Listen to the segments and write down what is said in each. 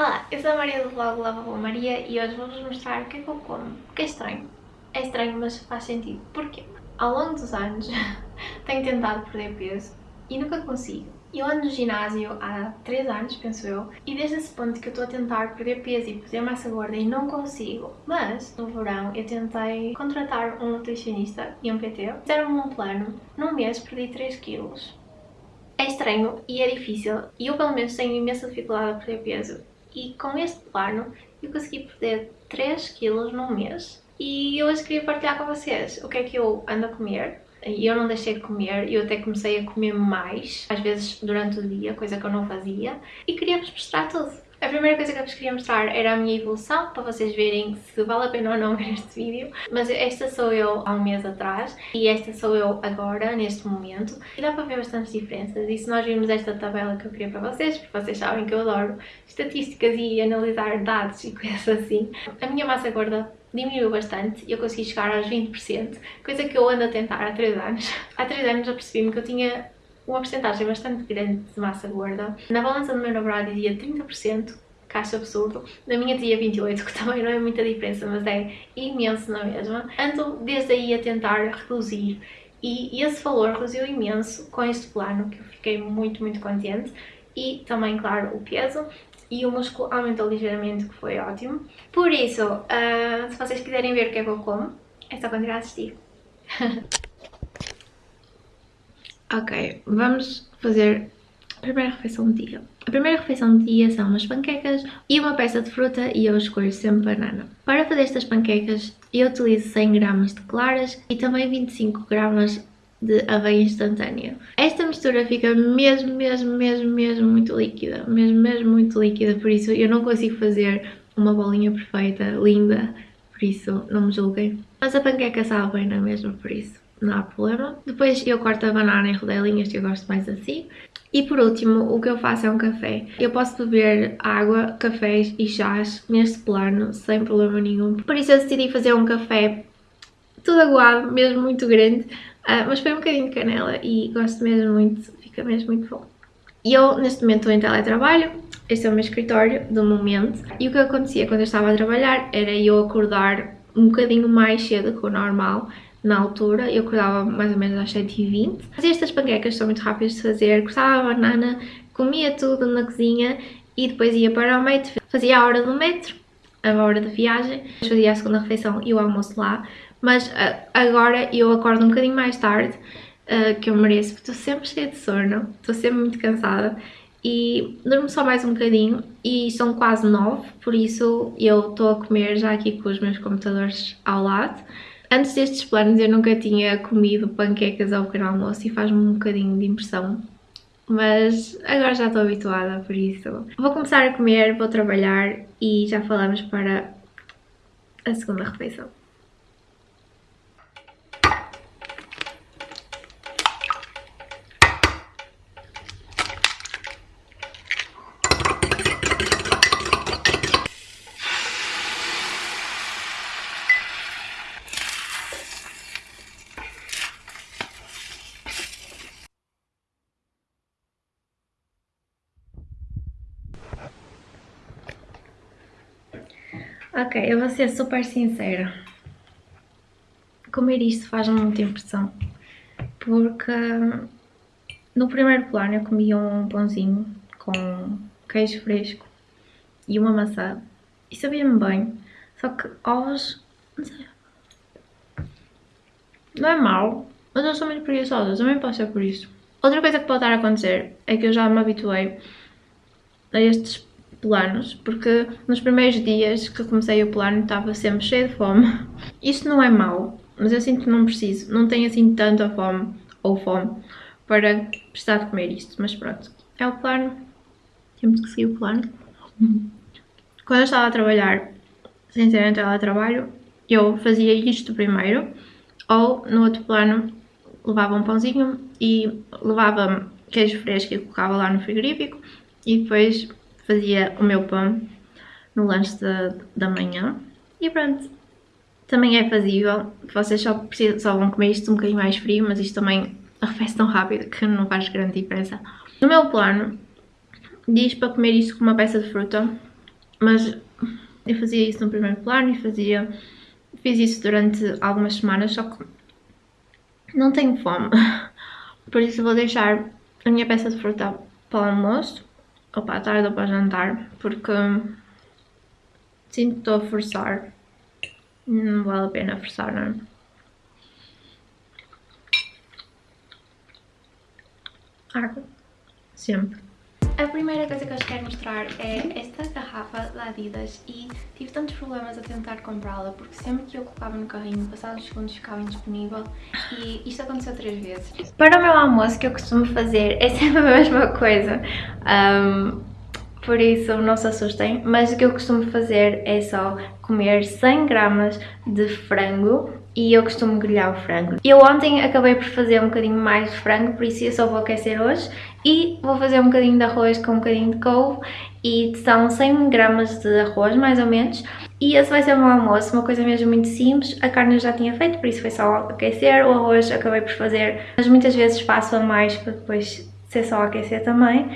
Olá, eu sou a Maria do vlog Lava com Maria e hoje vou-vos mostrar o que é que eu como, porque é estranho. É estranho, mas faz sentido. Porquê? Ao longo dos anos tenho tentado perder peso e nunca consigo. Eu ando no ginásio há 3 anos, penso eu, e desde esse ponto que eu estou a tentar perder peso e perder massa gorda e não consigo. Mas, no verão, eu tentei contratar um nutricionista e um PT. Fizeram-me um plano, num mês perdi 3 quilos. É estranho e é difícil, e eu pelo menos tenho imensa dificuldade a perder peso. E com este plano eu consegui perder 3 quilos num mês. E hoje queria partilhar com vocês o que é que eu ando a comer eu não deixei de comer, eu até comecei a comer mais, às vezes durante o dia, coisa que eu não fazia, e queria-vos mostrar tudo. A primeira coisa que eu vos queria mostrar era a minha evolução, para vocês verem se vale a pena ou não ver este vídeo. Mas esta sou eu há um mês atrás e esta sou eu agora, neste momento. E dá para ver bastantes diferenças. E se nós virmos esta tabela que eu queria para vocês, porque vocês sabem que eu adoro estatísticas e analisar dados e coisas assim, a minha massa gorda diminuiu bastante e eu consegui chegar aos 20%, coisa que eu ando a tentar há 3 anos. Há 3 anos eu percebi-me que eu tinha uma porcentagem bastante grande de massa gorda. Na balança do meu namorado dizia 30%, que acho absurdo. Na minha dizia 28%, que também não é muita diferença, mas é imenso na mesma. Ando desde aí a tentar reduzir e esse valor reduziu imenso com este plano, que eu fiquei muito, muito contente. E também, claro, o peso e o músculo aumentou ligeiramente, que foi ótimo. Por isso, uh, se vocês quiserem ver o que é que eu como, é só continuar a assistir. Ok, vamos fazer a primeira refeição do dia. A primeira refeição do dia são umas panquecas e uma peça de fruta e eu escolho sempre banana. Para fazer estas panquecas eu utilizo 100 gramas de claras e também 25 gramas de aveia instantânea. Esta mistura fica mesmo, mesmo, mesmo, mesmo muito líquida, mesmo, mesmo muito líquida, por isso eu não consigo fazer uma bolinha perfeita, linda, por isso não me julguem. Mas a panqueca sabe bem, não é mesmo? Por isso não há problema. Depois eu corto a banana em rodelinhas, que eu gosto mais assim. E por último, o que eu faço é um café. Eu posso beber água, cafés e chás neste plano sem problema nenhum. Por isso eu decidi fazer um café tudo aguado, mesmo muito grande, uh, mas foi um bocadinho de canela e gosto mesmo muito, fica mesmo muito bom. E eu neste momento estou em teletrabalho, este é o meu escritório do momento e o que acontecia quando eu estava a trabalhar era eu acordar um bocadinho mais cedo que o normal na altura, eu acordava mais ou menos às 7h20. Fazia estas panquecas, são muito rápidas de fazer, cortava a banana, comia tudo na cozinha e depois ia para o metro, fazia a hora do metro, a hora da viagem, fazia a segunda refeição e o almoço lá, mas agora eu acordo um bocadinho mais tarde, que eu mereço, porque estou sempre cheia de sono, estou sempre muito cansada e durmo só mais um bocadinho e são quase nove, por isso eu estou a comer já aqui com os meus computadores ao lado Antes destes planos eu nunca tinha comido panquecas ao pequeno almoço e faz-me um bocadinho de impressão. Mas agora já estou habituada, por isso. Vou começar a comer, vou trabalhar e já falamos para a segunda refeição. Ok, eu vou ser super sincera. Comer isto faz-me muita impressão. Porque no primeiro plano eu comi um pãozinho com queijo fresco e uma maçã. E sabia-me bem. Só que ovos... Não sei. Não é mau, mas eu sou muito preguiçosa. Também posso ser por isso. Outra coisa que pode estar a acontecer é que eu já me habituei a estes planos, porque nos primeiros dias que comecei o plano estava sempre cheio de fome. Isto não é mau, mas eu sinto que não preciso, não tenho assim tanta fome ou fome para precisar de comer isto, mas pronto, é o plano, temos que seguir o plano. Quando eu estava a trabalhar, sem ser em teletrabalho, eu fazia isto primeiro, ou no outro plano levava um pãozinho e levava queijo fresco e colocava lá no frigorífico e depois fazia o meu pão no lanche da, da manhã. E pronto, também é fazível, vocês só, precisam, só vão comer isto um bocadinho mais frio, mas isto também arrefece tão rápido que não faz grande diferença. No meu plano, diz para comer isto com uma peça de fruta mas eu fazia isso no primeiro plano e fazia, fiz isso durante algumas semanas, só que não tenho fome, por isso vou deixar a minha peça de fruta para o almoço, ou para a tarde ou para jantar, porque sinto que estou a forçar, não vale a pena forçar, não é? Água, sempre. A primeira coisa que eu vos quero mostrar é esta garrafa da Adidas e tive tantos problemas a tentar comprá-la porque sempre que eu colocava no carrinho, passados segundos ficava indisponível e isto aconteceu três vezes. Para o meu almoço que eu costumo fazer é sempre a mesma coisa, um, por isso não se assustem, mas o que eu costumo fazer é só comer 100 gramas de frango e eu costumo grelhar o frango. Eu ontem acabei por fazer um bocadinho mais de frango, por isso eu só vou aquecer hoje e vou fazer um bocadinho de arroz com um bocadinho de couve e são 100 gramas de arroz mais ou menos. E esse vai ser o meu almoço, uma coisa mesmo muito simples, a carne eu já tinha feito, por isso foi só aquecer, o arroz acabei por fazer, mas muitas vezes faço a mais para depois ser só aquecer também.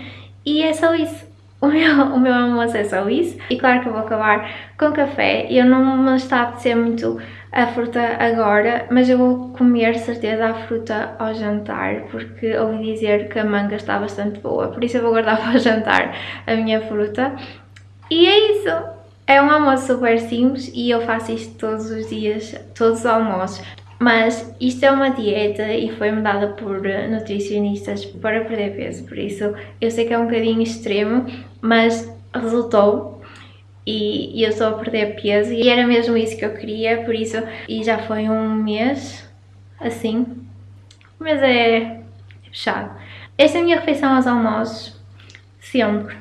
E é só isso. O meu, o meu almoço é só isso. E claro que eu vou acabar com café, eu não me está a apetecer muito a fruta agora, mas eu vou comer certeza a fruta ao jantar, porque ouvi dizer que a manga está bastante boa, por isso eu vou guardar para o jantar a minha fruta. E é isso! É um almoço super simples e eu faço isto todos os dias, todos os almoços. Mas isto é uma dieta e foi-me dada por nutricionistas para perder peso, por isso eu sei que é um bocadinho extremo, mas resultou e, e eu estou a perder peso e era mesmo isso que eu queria, por isso, e já foi um mês assim, mas é fechado. Esta é a minha refeição aos almoços, sempre,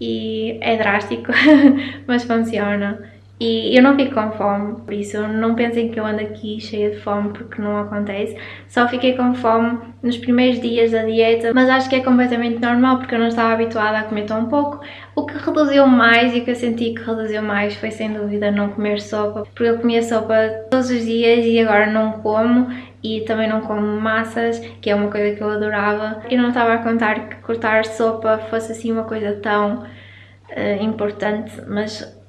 e é drástico, mas funciona. E eu não fico com fome, por isso não pensem que eu ando aqui cheia de fome porque não acontece. Só fiquei com fome nos primeiros dias da dieta, mas acho que é completamente normal porque eu não estava habituada a comer tão pouco. O que reduziu mais e o que eu senti que reduziu mais foi sem dúvida não comer sopa, porque eu comia sopa todos os dias e agora não como e também não como massas, que é uma coisa que eu adorava. Eu não estava a contar que cortar sopa fosse assim uma coisa tão uh, importante, mas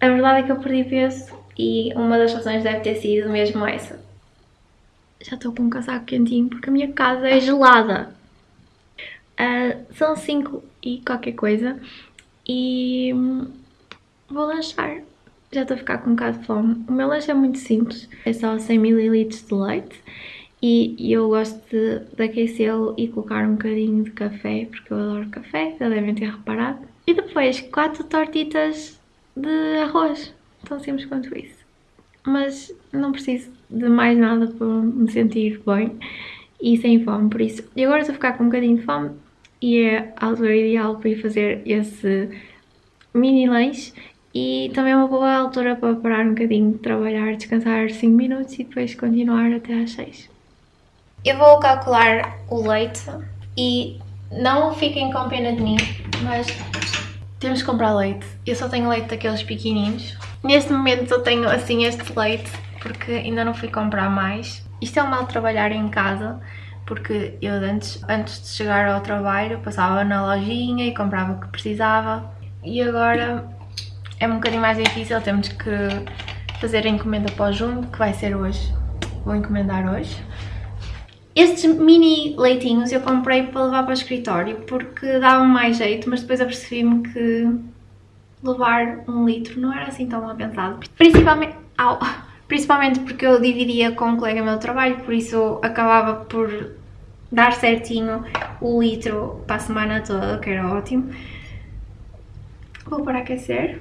a verdade é que eu perdi peso e uma das razões deve ter sido mesmo essa. Já estou com um casaco quentinho porque a minha casa é gelada. Uh, são 5 e qualquer coisa e vou lanchar. Já estou a ficar com um bocado de fome. O meu lanche é muito simples, é só 100ml de leite e eu gosto de, de aquecê-lo e colocar um bocadinho de café, porque eu adoro café, já devem ter reparado. E depois 4 tortitas de arroz, tão simples quanto isso. Mas não preciso de mais nada para me sentir bem e sem fome, por isso. E agora estou a ficar com um bocadinho de fome e é a altura ideal para ir fazer esse mini lanche e também é uma boa altura para parar um bocadinho, trabalhar, descansar 5 minutos e depois continuar até às 6. Eu vou calcular o leite e não fiquem com pena de mim, mas temos que comprar leite. Eu só tenho leite daqueles pequeninos. Neste momento eu tenho assim este leite porque ainda não fui comprar mais. Isto é um mal trabalhar em casa porque eu antes, antes de chegar ao trabalho passava na lojinha e comprava o que precisava e agora é um bocadinho mais difícil, temos que fazer a encomenda para o junto, que vai ser hoje. Vou encomendar hoje. Estes mini leitinhos eu comprei para levar para o escritório porque dava mais jeito, mas depois apercebi-me que levar um litro não era assim tão mal pensado. Principalmente, au, principalmente porque eu dividia com um colega meu trabalho, por isso acabava por dar certinho o litro para a semana toda, que era ótimo. Vou para aquecer.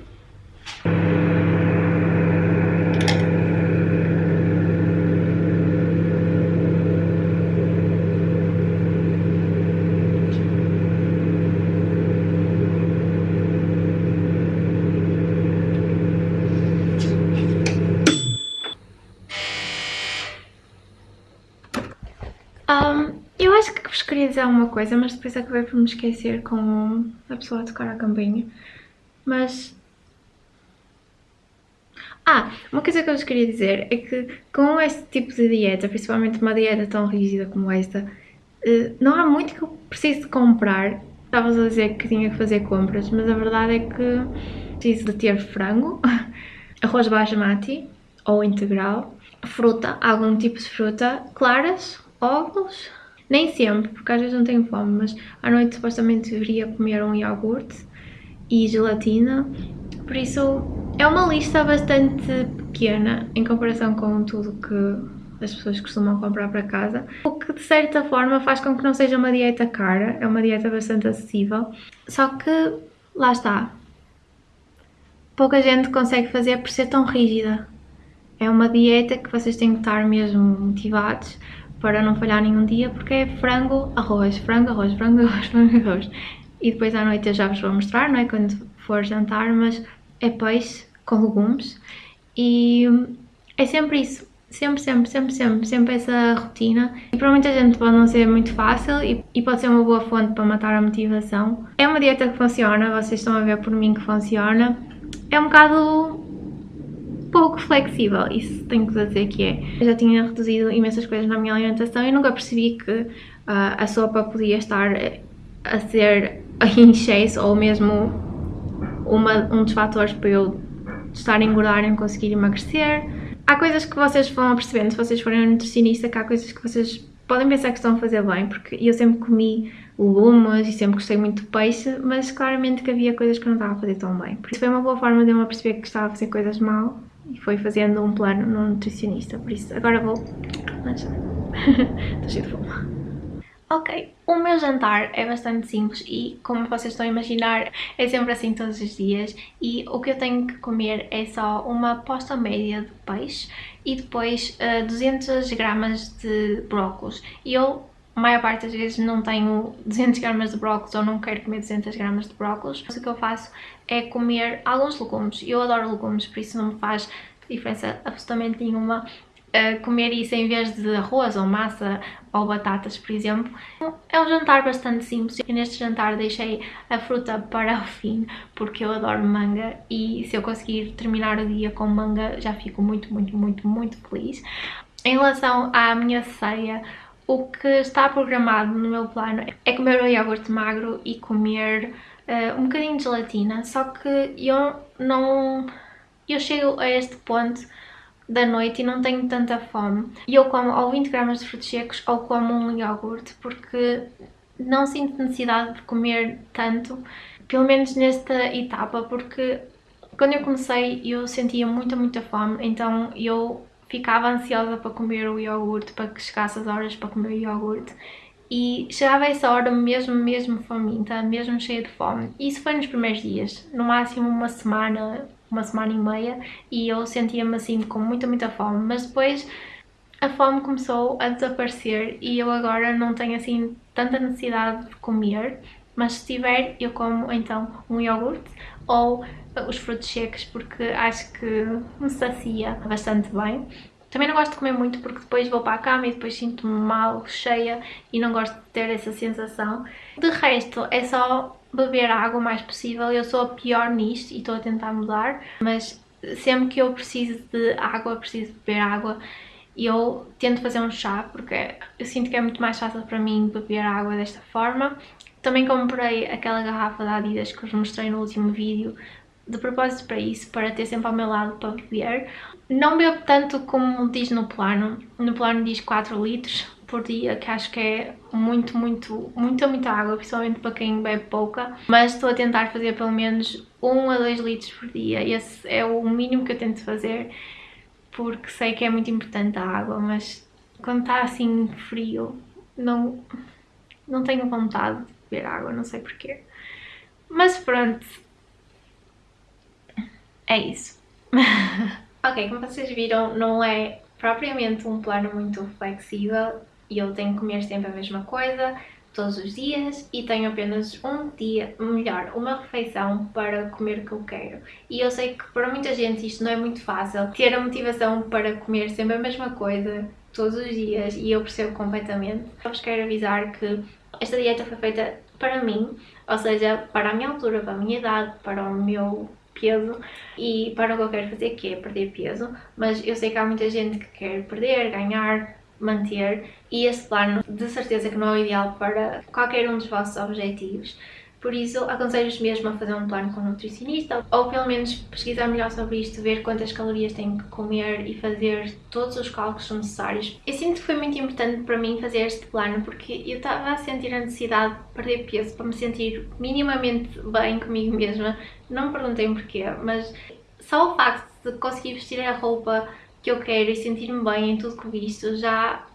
Um, eu acho dizer alguma coisa, mas depois acabei por me esquecer com a pessoa a tocar a campainha. Mas... Ah, uma coisa que eu vos queria dizer é que com este tipo de dieta, principalmente uma dieta tão rígida como esta, eh, não há muito que eu preciso de comprar. Estavas a dizer que tinha que fazer compras, mas a verdade é que preciso de ter frango, arroz basmati ou integral, fruta, algum tipo de fruta, claras, ovos, nem sempre, porque às vezes não tenho fome, mas à noite supostamente deveria comer um iogurte e gelatina, por isso é uma lista bastante pequena em comparação com tudo que as pessoas costumam comprar para casa, o que de certa forma faz com que não seja uma dieta cara, é uma dieta bastante acessível, só que lá está, pouca gente consegue fazer por ser tão rígida. É uma dieta que vocês têm que estar mesmo motivados para não falhar nenhum dia, porque é frango, arroz, frango, arroz, frango, arroz, frango, arroz. E depois à noite eu já vos vou mostrar, não é? Quando for jantar, mas é peixe com legumes e é sempre isso. Sempre, sempre, sempre, sempre, sempre essa rotina. E para muita gente pode não ser muito fácil e, e pode ser uma boa fonte para matar a motivação. É uma dieta que funciona, vocês estão a ver por mim que funciona. É um bocado pouco flexível, isso tenho que dizer que é. Eu já tinha reduzido imensas coisas na minha alimentação e nunca percebi que uh, a sopa podia estar a ser em excesso ou mesmo uma, um dos fatores para eu estar a engordar e não conseguir emagrecer. Há coisas que vocês vão percebendo se vocês forem um nutricionista que há coisas que vocês podem pensar que estão a fazer bem, porque eu sempre comi legumes e sempre gostei muito de peixe, mas claramente que havia coisas que eu não estava a fazer tão bem. Isso foi uma boa forma de eu me perceber que estava a fazer coisas mal e foi fazendo um plano no nutricionista, por isso agora vou lanchar. Estou cheio de fome. Ok, o meu jantar é bastante simples e, como vocês estão a imaginar, é sempre assim todos os dias e o que eu tenho que comer é só uma posta média de peixe e depois uh, 200 gramas de brócolis. E eu, a maior parte das vezes, não tenho 200 gramas de brócolis ou não quero comer 200 gramas de brócolis. O que eu faço é comer alguns legumes. Eu adoro legumes, por isso não me faz diferença absolutamente nenhuma uh, comer isso em vez de arroz ou massa ou batatas, por exemplo. É um jantar bastante simples e neste jantar deixei a fruta para o fim porque eu adoro manga e se eu conseguir terminar o dia com manga já fico muito, muito, muito, muito feliz. Em relação à minha ceia, o que está programado no meu plano é comer o iogurte magro e comer uh, um bocadinho de gelatina, só que eu não... eu chego a este ponto da noite e não tenho tanta fome. E eu como ou 20 gramas de frutos secos ou como um iogurte porque não sinto necessidade de comer tanto, pelo menos nesta etapa, porque quando eu comecei eu sentia muita, muita fome, então eu ficava ansiosa para comer o iogurte, para que chegasse as horas para comer o iogurte. E chegava essa hora mesmo, mesmo faminta, mesmo cheia de fome. Isso foi nos primeiros dias, no máximo uma semana, uma semana e meia e eu sentia-me assim com muita, muita fome, mas depois a fome começou a desaparecer e eu agora não tenho assim tanta necessidade de comer, mas se tiver eu como então um iogurte ou os frutos secos porque acho que me sacia bastante bem. Também não gosto de comer muito porque depois vou para a cama e depois sinto-me mal, cheia e não gosto de ter essa sensação. De resto é só beber água o mais possível. Eu sou a pior nisto e estou a tentar mudar, mas sempre que eu preciso de água, preciso beber água, eu tento fazer um chá porque eu sinto que é muito mais fácil para mim beber água desta forma. Também comprei aquela garrafa da Adidas que vos mostrei no último vídeo. De propósito para isso, para ter sempre ao meu lado para beber. Não bebo tanto como diz no plano, no plano diz 4 litros, por dia, que acho que é muito, muito, muita, muita água, principalmente para quem bebe pouca, mas estou a tentar fazer pelo menos 1 a 2 litros por dia, esse é o mínimo que eu tento fazer, porque sei que é muito importante a água, mas quando está assim frio, não, não tenho vontade. de beber água, não sei porquê. Mas pronto, é isso. ok, como vocês viram, não é propriamente um plano muito flexível e eu tenho que comer sempre a mesma coisa todos os dias e tenho apenas um dia, melhor, uma refeição para comer o que eu quero. E eu sei que para muita gente isto não é muito fácil, ter a motivação para comer sempre a mesma coisa todos os dias e eu percebo completamente. Eu vos quero avisar que esta dieta foi feita para mim, ou seja, para a minha altura, para a minha idade, para o meu peso e para o que eu quero fazer, que é perder peso, mas eu sei que há muita gente que quer perder, ganhar, manter e esse plano de certeza que não é o ideal para qualquer um dos vossos objetivos. Por isso, aconselho-vos mesmo a fazer um plano com um nutricionista ou pelo menos pesquisar melhor sobre isto, ver quantas calorias têm que comer e fazer todos os cálculos necessários. Eu sinto que foi muito importante para mim fazer este plano porque eu estava a sentir a necessidade de perder peso para me sentir minimamente bem comigo mesma. Não me perguntem porquê, mas só o facto de conseguir vestir a roupa que eu quero e sentir-me bem em tudo que visto já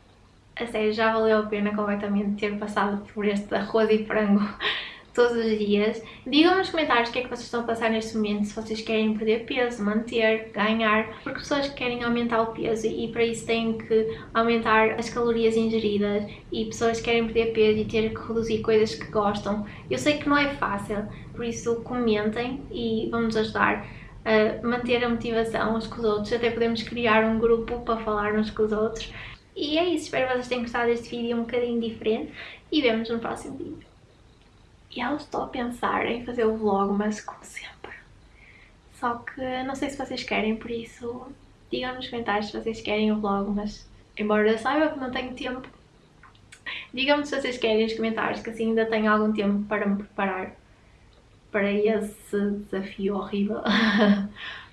a sério, já valeu a pena completamente ter passado por este arroz e frango todos os dias. Digam nos comentários o que é que vocês estão a passar neste momento, se vocês querem perder peso, manter, ganhar, porque pessoas que querem aumentar o peso e para isso têm que aumentar as calorias ingeridas e pessoas que querem perder peso e ter que reduzir coisas que gostam. Eu sei que não é fácil, por isso comentem e vamos ajudar a manter a motivação uns com os outros, até podemos criar um grupo para falar uns com os outros. E é isso, espero que vocês tenham gostado deste vídeo um bocadinho diferente e vemos no próximo vídeo. Eu estou a pensar em fazer o vlog, mas como sempre. Só que não sei se vocês querem, por isso digam nos comentários se vocês querem o vlog, mas embora eu saiba que não tenho tempo, digam-me se vocês querem nos comentários, que assim ainda tenho algum tempo para me preparar para esse desafio horrível.